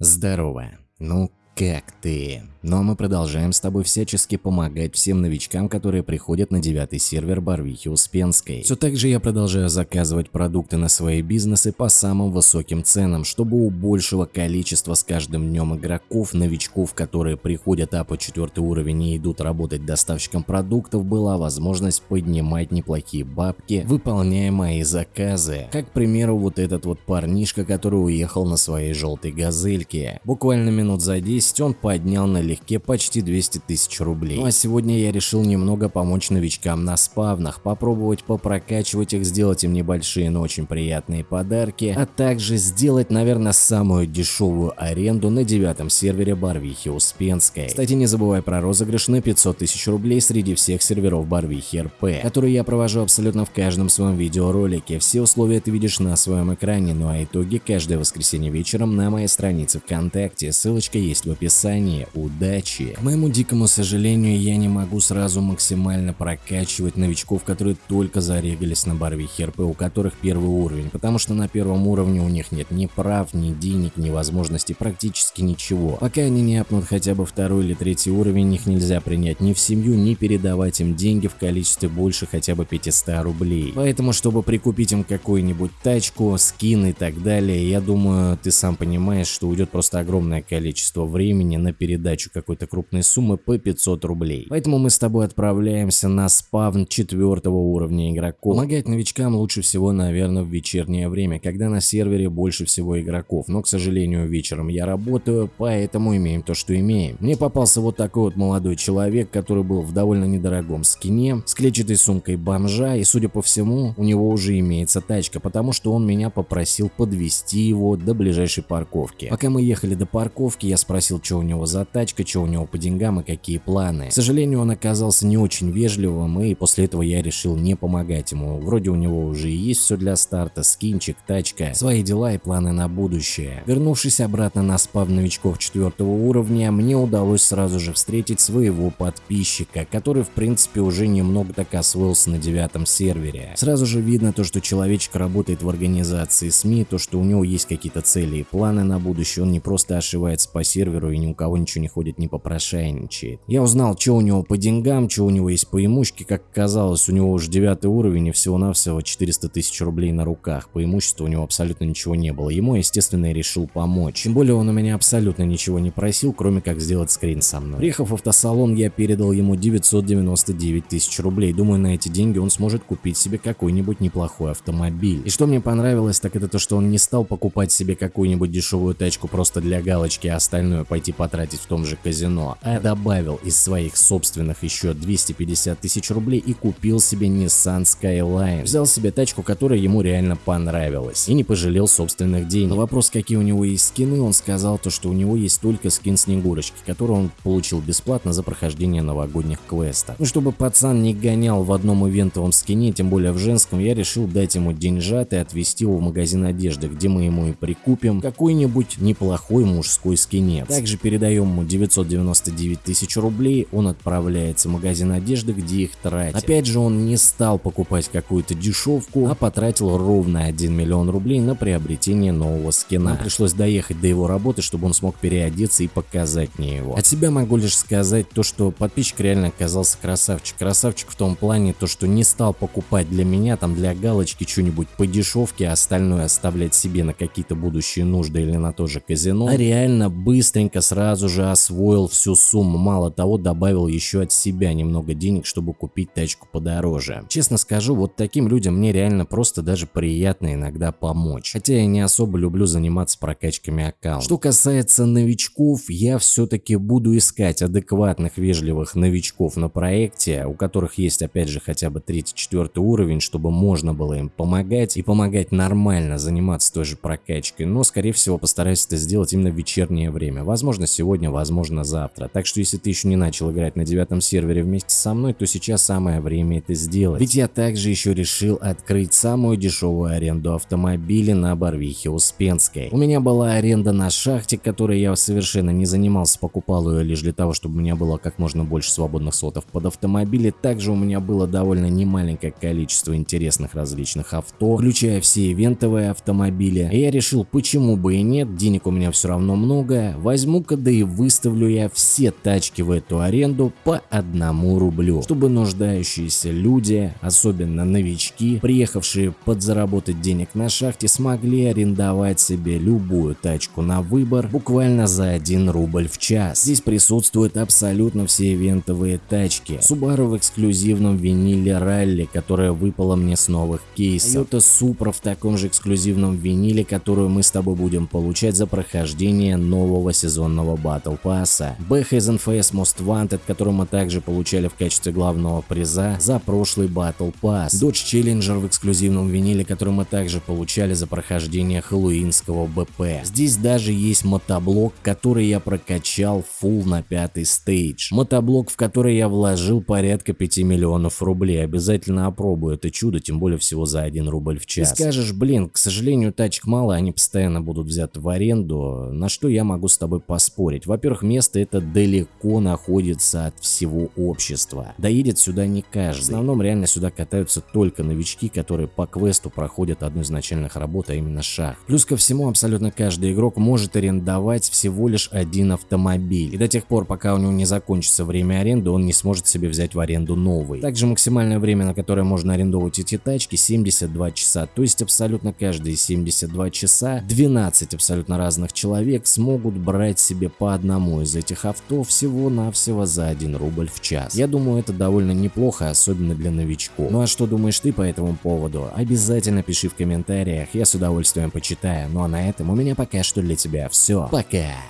Здорово. Ну, как ты? Ну а мы продолжаем с тобой всячески помогать всем новичкам, которые приходят на девятый сервер Барвихи Успенской. Все так же я продолжаю заказывать продукты на свои бизнесы по самым высоким ценам, чтобы у большего количества с каждым днем игроков, новичков, которые приходят а по четвертый уровень и идут работать доставщиком продуктов, была возможность поднимать неплохие бабки, выполняя мои заказы. Как, к примеру, вот этот вот парнишка, который уехал на своей желтой газельке. Буквально минут за 10 он поднял налегке почти 200 тысяч рублей. Ну а сегодня я решил немного помочь новичкам на спавнах, попробовать попрокачивать их, сделать им небольшие, но очень приятные подарки, а также сделать, наверное, самую дешевую аренду на девятом сервере Барвихи Успенской. Кстати, не забывай про розыгрыш на 500 тысяч рублей среди всех серверов Барвихи РП, который я провожу абсолютно в каждом своем видеоролике. Все условия ты видишь на своем экране, ну а итоги каждое воскресенье вечером на моей странице ВКонтакте. Ссылочка есть в описании. Удачи! К моему дикому сожалению, я не могу сразу максимально прокачивать новичков, которые только зарегались на Барвихе РП, у которых первый уровень, потому что на первом уровне у них нет ни прав, ни денег, ни возможностей, практически ничего. Пока они не апнут хотя бы второй или третий уровень, их нельзя принять ни в семью, ни передавать им деньги в количестве больше хотя бы 500 рублей. Поэтому, чтобы прикупить им какую-нибудь тачку, скин и так далее, я думаю, ты сам понимаешь, что уйдет просто огромное количество времени на передачу какой-то крупной суммы по 500 рублей. Поэтому мы с тобой отправляемся на спавн четвертого уровня игроков. Помогать новичкам лучше всего, наверное, в вечернее время, когда на сервере больше всего игроков. Но, к сожалению, вечером я работаю, поэтому имеем то, что имеем. Мне попался вот такой вот молодой человек, который был в довольно недорогом скине, с клетчатой сумкой бомжа, и, судя по всему, у него уже имеется тачка, потому что он меня попросил подвести его до ближайшей парковки. Пока мы ехали до парковки, я спросил, что у него за тачка, что у него по деньгам и какие планы. К сожалению, он оказался не очень вежливым, и после этого я решил не помогать ему. Вроде у него уже есть все для старта, скинчик, тачка, свои дела и планы на будущее. Вернувшись обратно на спав новичков четвертого уровня, мне удалось сразу же встретить своего подписчика, который в принципе уже немного так освоился на девятом сервере. Сразу же видно то, что человечек работает в организации СМИ, то, что у него есть какие-то цели и планы на будущее, он не просто ошивается по серверу и ни у кого ничего не ходит, не попрошайничает. Я узнал, что у него по деньгам, что у него есть по имущке, как оказалось, у него уже девятый уровень и всего-навсего 400 тысяч рублей на руках, по имуществу у него абсолютно ничего не было, ему, естественно, я решил помочь. Тем более он у меня абсолютно ничего не просил, кроме как сделать скрин со мной. Приехав в автосалон, я передал ему 999 тысяч рублей, думаю, на эти деньги он сможет купить себе какой-нибудь неплохой автомобиль. И что мне понравилось, так это то, что он не стал покупать себе какую-нибудь дешевую тачку просто для галочки, а остальное пойти потратить в том же казино, а добавил из своих собственных еще 250 тысяч рублей и купил себе Nissan Skyline. Взял себе тачку, которая ему реально понравилась и не пожалел собственных денег. На вопрос, какие у него есть скины, он сказал то, что у него есть только скин Снегурочки, который он получил бесплатно за прохождение новогодних квестов. Ну, чтобы пацан не гонял в одном ивентовом скине, тем более в женском, я решил дать ему деньжат и отвезти его в магазин одежды, где мы ему и прикупим какой-нибудь неплохой мужской скинец. Также передаем ему 999 тысяч рублей, он отправляется в магазин одежды, где их тратит. Опять же, он не стал покупать какую-то дешевку, а потратил ровно 1 миллион рублей на приобретение нового скина. Нам пришлось доехать до его работы, чтобы он смог переодеться и показать мне его. От себя могу лишь сказать то, что подписчик реально оказался красавчик. Красавчик в том плане, то, что не стал покупать для меня, там для галочки что-нибудь по дешевке, а остальное оставлять себе на какие-то будущие нужды или на то же казино, а реально быстренько сразу же освоил всю сумму. Мало того, добавил еще от себя немного денег, чтобы купить тачку подороже. Честно скажу, вот таким людям мне реально просто даже приятно иногда помочь. Хотя я не особо люблю заниматься прокачками аккаунта. Что касается новичков, я все-таки буду искать адекватных, вежливых новичков на проекте, у которых есть опять же хотя бы третий-четвертый уровень, чтобы можно было им помогать и помогать нормально заниматься той же прокачкой. Но скорее всего постараюсь это сделать именно в вечернее время. Возможно Возможно сегодня, возможно завтра. Так что если ты еще не начал играть на девятом сервере вместе со мной, то сейчас самое время это сделать. Ведь я также еще решил открыть самую дешевую аренду автомобилей на Барвихе Успенской. У меня была аренда на шахте, которой я совершенно не занимался, покупал ее лишь для того, чтобы у меня было как можно больше свободных слотов под автомобили. Также у меня было довольно немаленькое количество интересных различных авто, включая все ивентовые автомобили. И я решил, почему бы и нет, денег у меня все равно много, возьму-ка да и выставлю я все тачки в эту аренду по одному рублю, чтобы нуждающиеся люди, особенно новички, приехавшие подзаработать денег на шахте, смогли арендовать себе любую тачку на выбор буквально за 1 рубль в час. Здесь присутствуют абсолютно все ивентовые тачки. Subaru в эксклюзивном виниле ралли, которая выпала мне с новых кейсов. Toyota Supra в таком же эксклюзивном виниле, которую мы с тобой будем получать за прохождение нового сезонного Battle Pass. BH из NFS Most Wanted, который мы также получали в качестве главного приза за прошлый Battle Pass. Dodge Challenger в эксклюзивном виниле, который мы также получали за прохождение хэллоуинского БП. Здесь даже есть мотоблок, который я прокачал full на пятый стейдж. Мотоблок, в который я вложил порядка 5 миллионов рублей. Обязательно опробую это чудо, тем более всего за 1 рубль в час. Ты скажешь, блин, к сожалению, тачек мало, они постоянно будут взяты в аренду. На что я могу с тобой поспорить? Во-первых, место это далеко находится от всего общества. Доедет сюда не каждый. В основном реально сюда катаются только новички, которые по квесту проходят одну из начальных работ, а именно шах. Плюс ко всему, абсолютно каждый игрок может арендовать всего лишь один автомобиль. И до тех пор, пока у него не закончится время аренды, он не сможет себе взять в аренду новый. Также максимальное время, на которое можно арендовать эти тачки, 72 часа. То есть абсолютно каждые 72 часа 12 абсолютно разных человек смогут брать себе по одному из этих авто всего-навсего за 1 рубль в час. Я думаю, это довольно неплохо, особенно для новичков. Ну а что думаешь ты по этому поводу? Обязательно пиши в комментариях, я с удовольствием почитаю. Ну а на этом у меня пока что для тебя все. Пока!